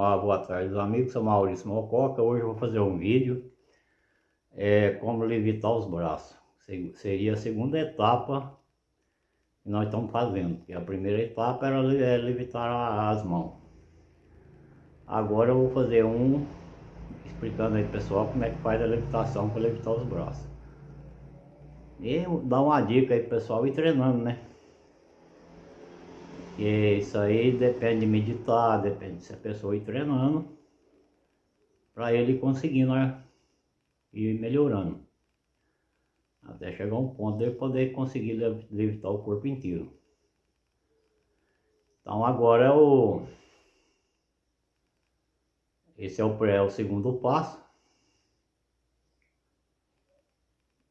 Olá, boa tarde, amigos. Sou Maurício Mococa. Hoje eu vou fazer um vídeo é, como levitar os braços. Seria a segunda etapa que nós estamos fazendo. Que a primeira etapa era é, levitar as mãos. Agora eu vou fazer um explicando aí pessoal como é que faz a levitação para levitar os braços. E dar uma dica aí pessoal ir treinando, né? Porque isso aí depende de meditar, depende se a pessoa ir treinando para ele conseguindo né, ir melhorando. Até chegar um ponto de poder conseguir levitar o corpo inteiro. Então agora é o esse é o, é o segundo passo.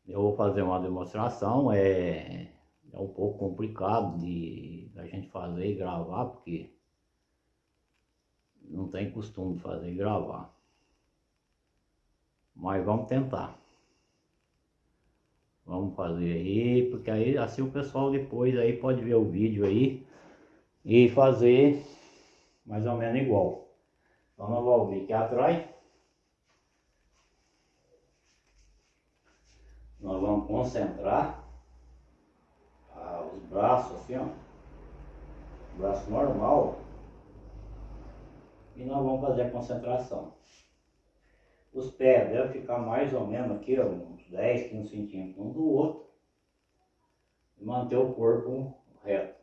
Eu vou fazer uma demonstração, é é um pouco complicado de a gente fazer e gravar, porque não tem costume de fazer e gravar. Mas vamos tentar. Vamos fazer aí, porque aí assim o pessoal depois aí pode ver o vídeo aí e fazer mais ou menos igual. Então nós vamos vir aqui atrás. Nós vamos concentrar os braços assim, ó. Braço normal. E nós vamos fazer a concentração. Os pés devem ficar mais ou menos aqui, ó, uns 10, 15 centímetros um do outro. E manter o corpo reto.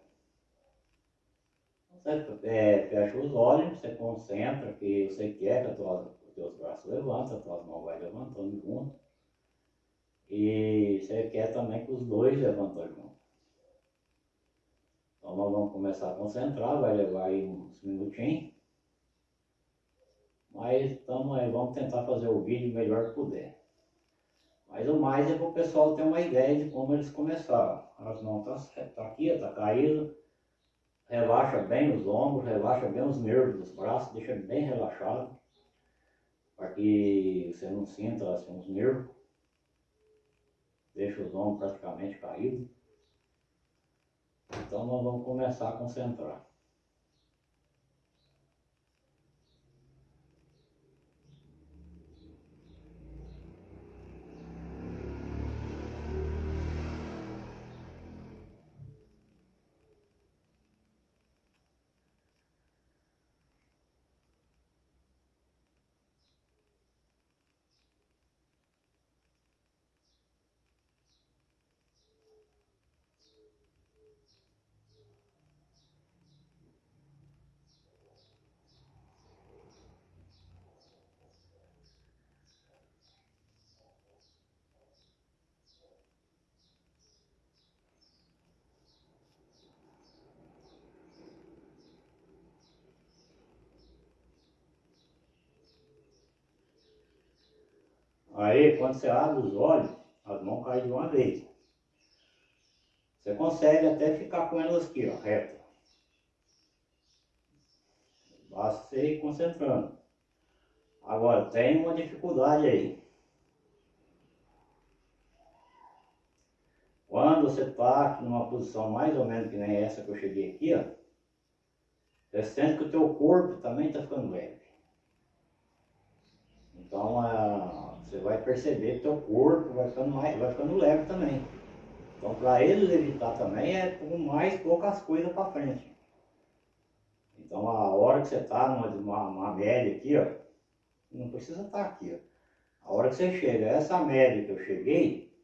Você é, fecha os olhos, você concentra que você quer que os teus braços levantem, as tuas mãos vai levantando junto. E você quer também que os dois levantem junto. Então nós vamos começar a concentrar, vai levar aí uns minutinhos. Mas estamos aí, vamos tentar fazer o vídeo melhor que puder. Mas o mais é para o pessoal ter uma ideia de como eles começaram. As mãos tá, tá aqui, está caído. Relaxa bem os ombros, relaxa bem os nervos dos braços, deixa bem relaxado. Para que você não sinta assim, os nervos. Deixa os ombros praticamente caídos. Então nós vamos começar a concentrar. Aí, quando você abre os olhos, as mãos caem de uma vez. Você consegue até ficar com elas aqui, ó, reta. Basta você ir concentrando. Agora, tem uma dificuldade aí. Quando você está numa posição mais ou menos que nem essa que eu cheguei aqui, ó, você sente que o teu corpo também está ficando leve. Então, a, você vai perceber que teu corpo vai ficando, mais, vai ficando leve também. Então, para ele levitar também é com mais poucas coisas para frente. Então, a hora que você está numa, numa média aqui, ó, não precisa estar tá aqui, ó. A hora que você chega, essa média que eu cheguei,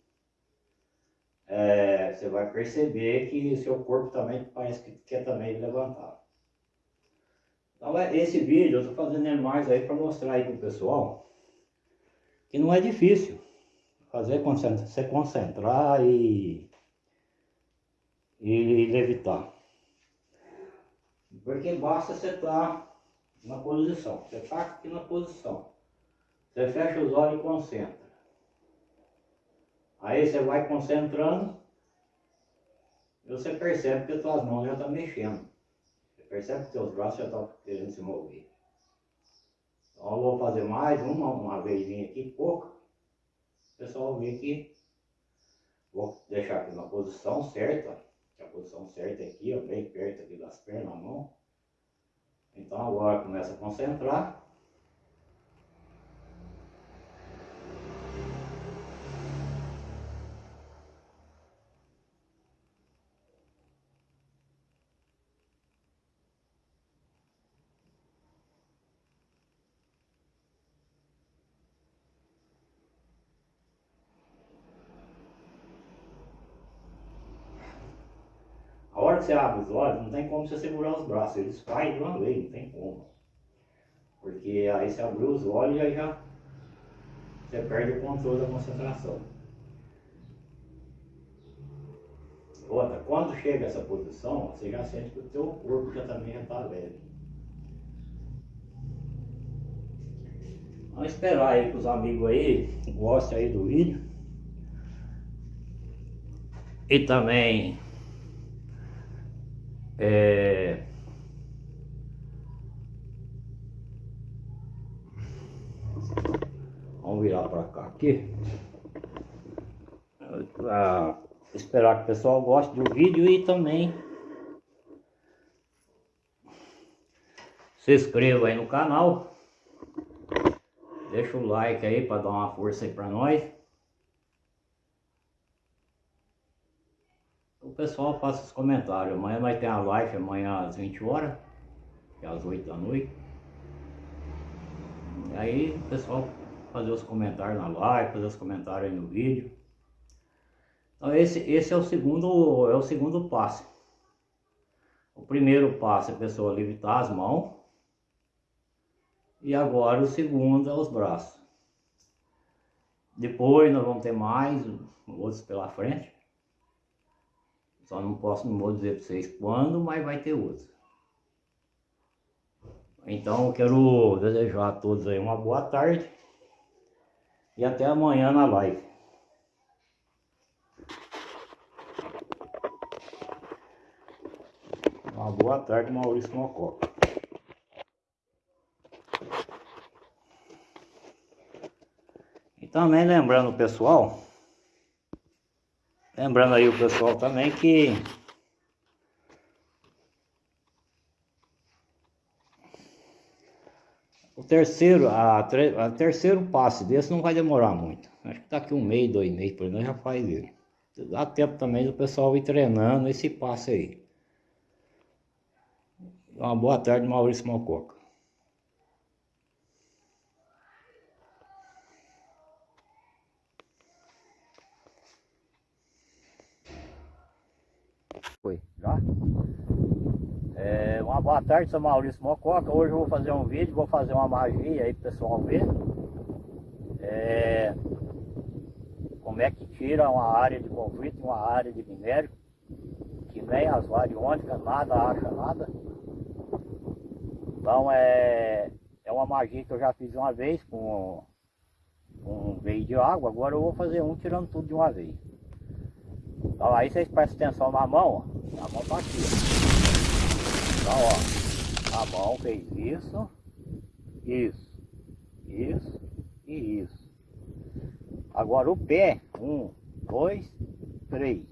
é, você vai perceber que seu corpo também parece que quer também levantar. Então, é, esse vídeo eu estou fazendo mais aí para mostrar aí para o pessoal que não é difícil fazer se concentrar e, e levitar. Porque basta você estar na posição. Você está aqui na posição. Você fecha os olhos e concentra. Aí você vai concentrando e você percebe que as suas mãos já estão mexendo. Você percebe que seus braços já estão querendo se mover. Eu vou fazer mais uma, uma vezinha aqui, pouca. O pessoal vê que vou deixar aqui na posição certa, que a posição certa é aqui, ó, bem perto aqui das pernas, a mão. Então agora começa a concentrar. hora você abre os olhos, não tem como você segurar os braços, eles caem de uma vez, não tem como. Porque aí você abriu os olhos e aí já você perde o controle da concentração. Outra, quando chega essa posição, você já sente que o teu corpo já também já está leve. Vamos esperar aí que os amigos aí gostem aí do vídeo. E também é... Vamos virar para cá aqui. Pra esperar que o pessoal goste do vídeo e também se inscreva aí no canal. Deixa o like aí para dar uma força aí para nós. Pessoal faça os comentários. Amanhã vai ter a live, amanhã às 20 horas, que é às 8 da noite. E aí o pessoal fazer os comentários na live, fazer os comentários aí no vídeo. Então esse, esse é o segundo é o segundo passo. O primeiro passo é a pessoa levitar as mãos. E agora o segundo é os braços. Depois nós vamos ter mais outros pela frente. Só não posso, não vou dizer para vocês quando, mas vai ter outro. Então eu quero desejar a todos aí uma boa tarde e até amanhã na live. Uma boa tarde, Maurício Mococa. E também lembrando pessoal Lembrando aí o pessoal também que o terceiro, a, a terceiro passe desse não vai demorar muito. Acho que daqui um mês, dois meses, por exemplo, já faz ele. Dá tempo também do pessoal ir treinando esse passe aí. Uma boa tarde, Maurício Malcoca. Foi, já? É, uma boa tarde, sou Maurício Mococa. Hoje eu vou fazer um vídeo, vou fazer uma magia aí pro pessoal ver. É, como é que tira uma área de conflito uma área de minério, que nem as variônicas, nada acha nada. Então é, é uma magia que eu já fiz uma vez com um veio de água, agora eu vou fazer um tirando tudo de uma vez. Então aí vocês prestem atenção na mão, ó. A mão tá aqui. Então ó, a mão fez isso, isso, isso e isso. Agora o pé, um, dois, três.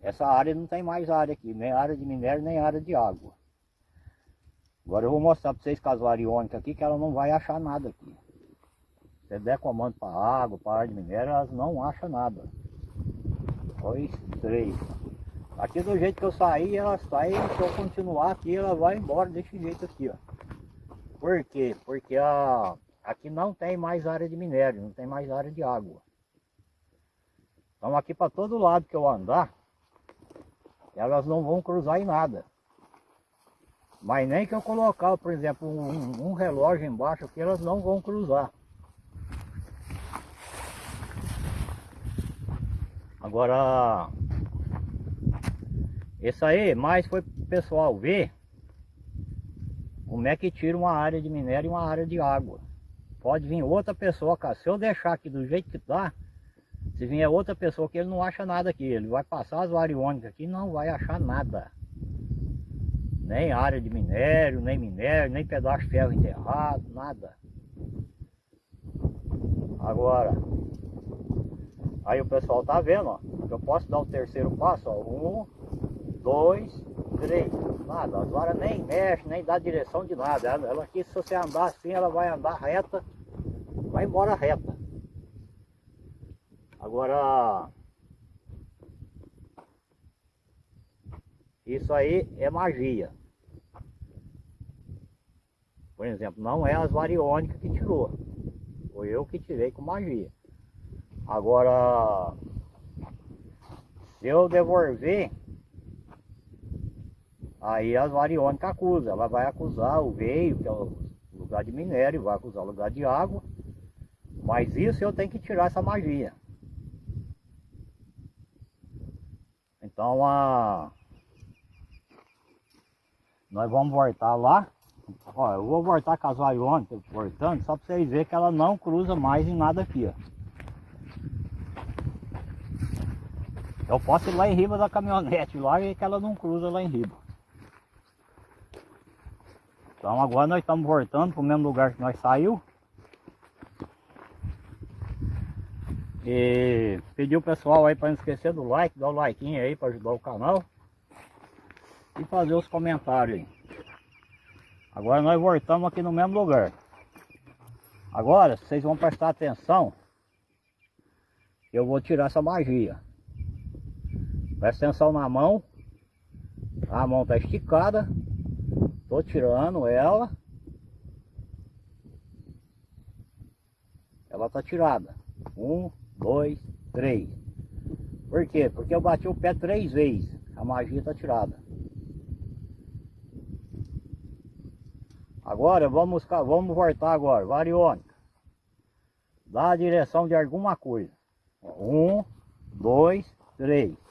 Essa área não tem mais área aqui, nem área de minério, nem área de água. Agora eu vou mostrar para vocês com as variônicas aqui que ela não vai achar nada aqui. Se der comando para água, para área de minério, elas não acham nada dois, três. Aqui do jeito que eu saí, ela sai, se eu continuar aqui, ela vai embora desse jeito aqui, ó. Por quê? Porque a, aqui não tem mais área de minério, não tem mais área de água. Então aqui para todo lado que eu andar, elas não vão cruzar em nada. Mas nem que eu colocar, por exemplo, um, um relógio embaixo aqui, elas não vão cruzar. Agora, isso aí mais foi pro pessoal ver como é que tira uma área de minério e uma área de água. Pode vir outra pessoa, cara. Se eu deixar aqui do jeito que tá, se vier outra pessoa que ele não acha nada aqui, ele vai passar as variônicas aqui e não vai achar nada. Nem área de minério, nem minério, nem pedaço de ferro enterrado, nada. Agora, Aí o pessoal tá vendo, ó. Eu posso dar o terceiro passo, ó. Um, dois, três. Nada, as varas nem mexe, nem dá direção de nada. Ela, ela aqui, se você andar assim, ela vai andar reta, vai embora reta. Agora, isso aí é magia. Por exemplo, não é as variônicas que tirou. Foi eu que tirei com magia. Agora, se eu devolver, aí as variônicas acusam. Ela vai acusar o veio, que é o lugar de minério, vai acusar o lugar de água. Mas isso eu tenho que tirar essa magia. Então, a... nós vamos voltar lá. Ó, eu vou voltar com as variônicas, voltando, só para vocês verem que ela não cruza mais em nada aqui, ó. Eu posso ir lá em riba da caminhonete lá e que ela não cruza lá em riba. Então agora nós estamos voltando para o mesmo lugar que nós saiu. E pedir o pessoal aí para não esquecer do like, dar o like aí para ajudar o canal. E fazer os comentários aí. Agora nós voltamos aqui no mesmo lugar. Agora, vocês vão prestar atenção. Eu vou tirar essa magia. Presta atenção na mão. A mão está esticada. Estou tirando ela. Ela está tirada. Um, dois, três. Por quê? Porque eu bati o pé três vezes. A magia está tirada. Agora vamos, vamos voltar agora. Variônica. Dá a direção de alguma coisa. Um, dois, três.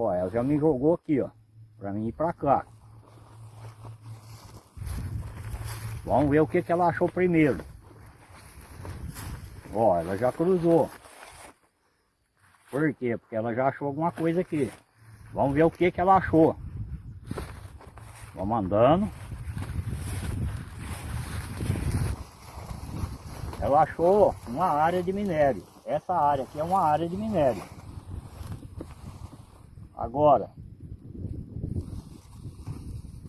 Ó, ela já me jogou aqui, ó. Pra mim ir pra cá. Vamos ver o que, que ela achou primeiro. Ó, ela já cruzou. Por quê? Porque ela já achou alguma coisa aqui. Vamos ver o que, que ela achou. Vamos andando. Ela achou uma área de minério. Essa área aqui é uma área de minério. Agora,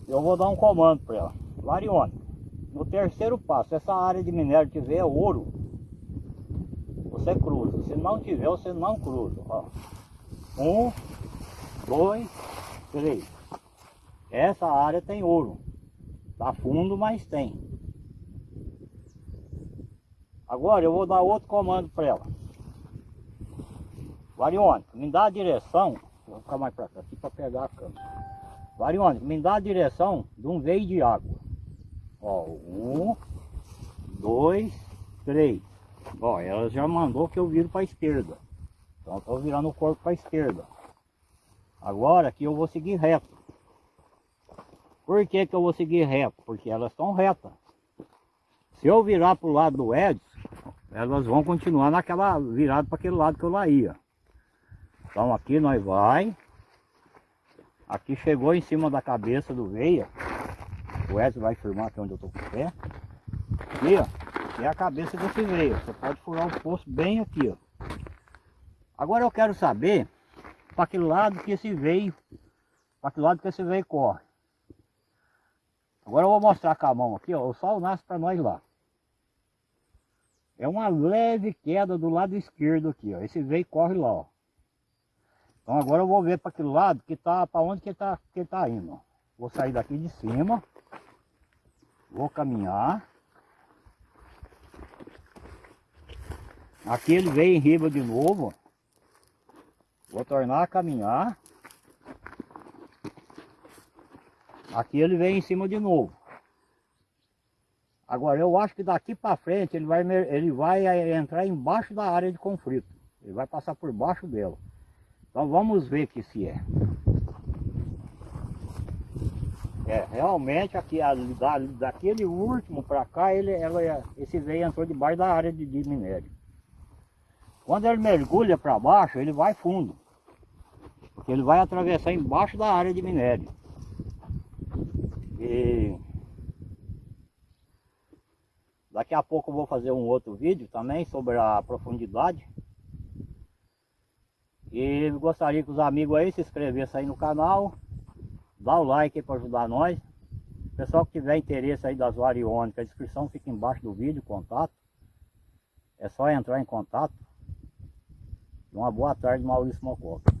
eu vou dar um comando para ela. Varione, no terceiro passo, essa área de minério tiver ouro, você cruza. Se não tiver, você não cruza. Ó. Um, dois, três. Essa área tem ouro. Tá fundo, mas tem. Agora eu vou dar outro comando para ela. Varione, me dá a direção ficar mais para cá aqui para pegar a câmera. Variônica, me dá a direção de um veio de água. Ó, um, dois, três. Ó, ela já mandou que eu viro para a esquerda. Então eu tô virando o corpo para a esquerda. Agora aqui eu vou seguir reto. Por que que eu vou seguir reto? Porque elas estão retas. Se eu virar para o lado do Edson, elas vão continuar naquela virada para aquele lado que eu lá ia. Então aqui nós vai. Aqui chegou em cima da cabeça do veia. O Edson vai firmar aqui onde eu tô com o pé. Aqui, ó. É a cabeça desse veio. Você pode furar o poço bem aqui, ó. Agora eu quero saber para que lado que esse veio, para que lado que esse veio corre. Agora eu vou mostrar com a mão aqui, ó. O sol nasce para nós lá. É uma leve queda do lado esquerdo aqui, ó. Esse veio corre lá, ó. Então agora eu vou ver para aquele lado que tá, para onde que ele tá, que ele tá indo. Vou sair daqui de cima. Vou caminhar. Aqui ele veio em riba de novo. Vou tornar a caminhar. Aqui ele vem em cima de novo. Agora eu acho que daqui para frente ele vai, ele vai eh, entrar embaixo da área de conflito. Ele vai passar por baixo dela. Então vamos ver que se é. É, realmente aqui, da, daquele último para cá, ele, ela, esse veio entrou debaixo da área de, de minério. Quando ele mergulha para baixo, ele vai fundo. Porque ele vai atravessar embaixo da área de minério. E daqui a pouco eu vou fazer um outro vídeo também sobre a profundidade. E gostaria que os amigos aí se inscrevessem aí no canal. dá o like para ajudar nós. Pessoal que tiver interesse aí das variônicas, a descrição fica embaixo do vídeo, contato. É só entrar em contato. Uma boa tarde, Maurício Mococa.